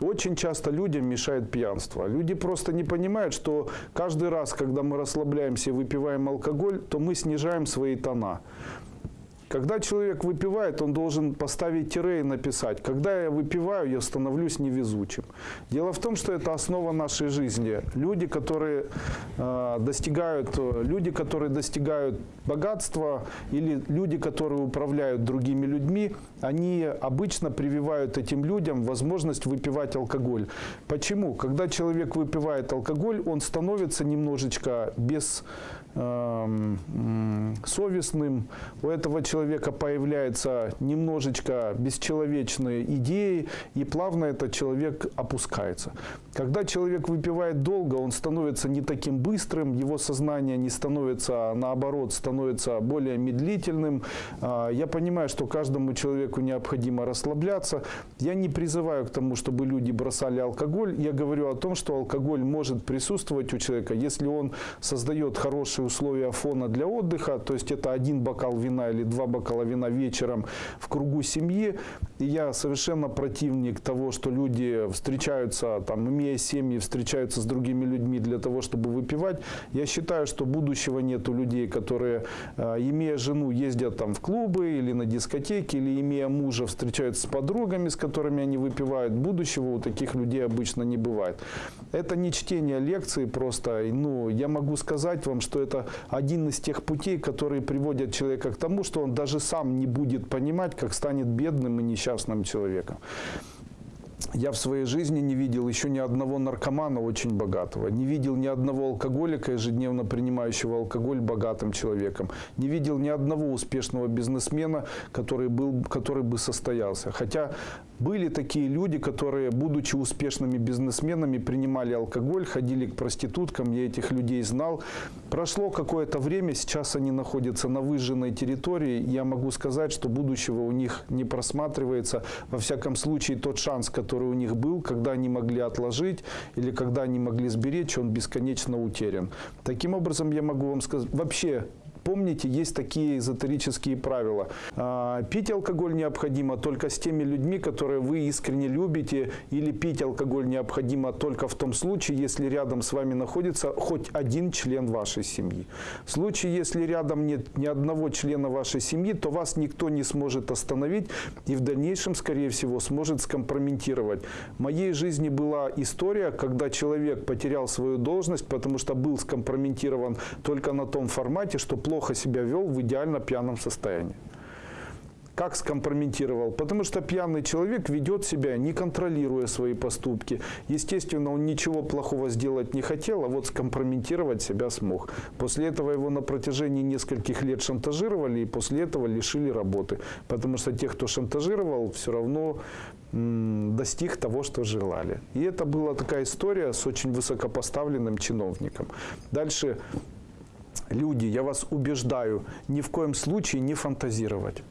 Очень часто людям мешает пьянство. Люди просто не понимают, что каждый раз, когда мы расслабляемся и выпиваем алкоголь, то мы снижаем свои тона. Когда человек выпивает, он должен поставить тире и написать, когда я выпиваю, я становлюсь невезучим. Дело в том, что это основа нашей жизни. Люди, которые, э, достигают, люди, которые достигают богатства или люди, которые управляют другими людьми, они обычно прививают этим людям возможность выпивать алкоголь. Почему? Когда человек выпивает алкоголь, он становится немножечко без Эм, совестным, у этого человека появляются немножечко бесчеловечные идеи, и плавно этот человек опускается. Когда человек выпивает долго, он становится не таким быстрым, его сознание не становится, наоборот, становится более медлительным. А, я понимаю, что каждому человеку необходимо расслабляться. Я не призываю к тому, чтобы люди бросали алкоголь. Я говорю о том, что алкоголь может присутствовать у человека, если он создает хорошую условия фона для отдыха, то есть это один бокал вина или два вина вечером в кругу семьи. И я совершенно противник того, что люди встречаются, там, имея семьи, встречаются с другими людьми для того, чтобы выпивать. Я считаю, что будущего нет у людей, которые, э, имея жену, ездят там в клубы или на дискотеки, или имея мужа, встречаются с подругами, с которыми они выпивают. Будущего у таких людей обычно не бывает. Это не чтение лекции просто. Ну, я могу сказать вам, что это один из тех путей, которые приводят человека к тому, что он даже сам не будет понимать, как станет бедным и несчастным человеком. Я в своей жизни не видел еще ни одного наркомана очень богатого, не видел ни одного алкоголика, ежедневно принимающего алкоголь богатым человеком, не видел ни одного успешного бизнесмена, который, был, который бы состоялся. Хотя были такие люди, которые, будучи успешными бизнесменами, принимали алкоголь, ходили к проституткам, я этих людей знал. Прошло какое-то время, сейчас они находятся на выжженной территории. Я могу сказать, что будущего у них не просматривается. Во всяком случае, тот шанс, который у них был, когда они могли отложить или когда они могли сберечь, он бесконечно утерян. Таким образом, я могу вам сказать, вообще Помните, есть такие эзотерические правила. А, пить алкоголь необходимо только с теми людьми, которые вы искренне любите, или пить алкоголь необходимо только в том случае, если рядом с вами находится хоть один член вашей семьи. В случае, если рядом нет ни одного члена вашей семьи, то вас никто не сможет остановить и в дальнейшем, скорее всего, сможет скомпрометировать. В моей жизни была история, когда человек потерял свою должность, потому что был скомпрометирован только на том формате, что плохо плохо себя вел в идеально пьяном состоянии. Как скомпрометировал? Потому что пьяный человек ведет себя, не контролируя свои поступки. Естественно, он ничего плохого сделать не хотел, а вот скомпрометировать себя смог. После этого его на протяжении нескольких лет шантажировали, и после этого лишили работы. Потому что тех, кто шантажировал, все равно достиг того, что желали. И это была такая история с очень высокопоставленным чиновником. Дальше люди, я вас убеждаю, ни в коем случае не фантазировать.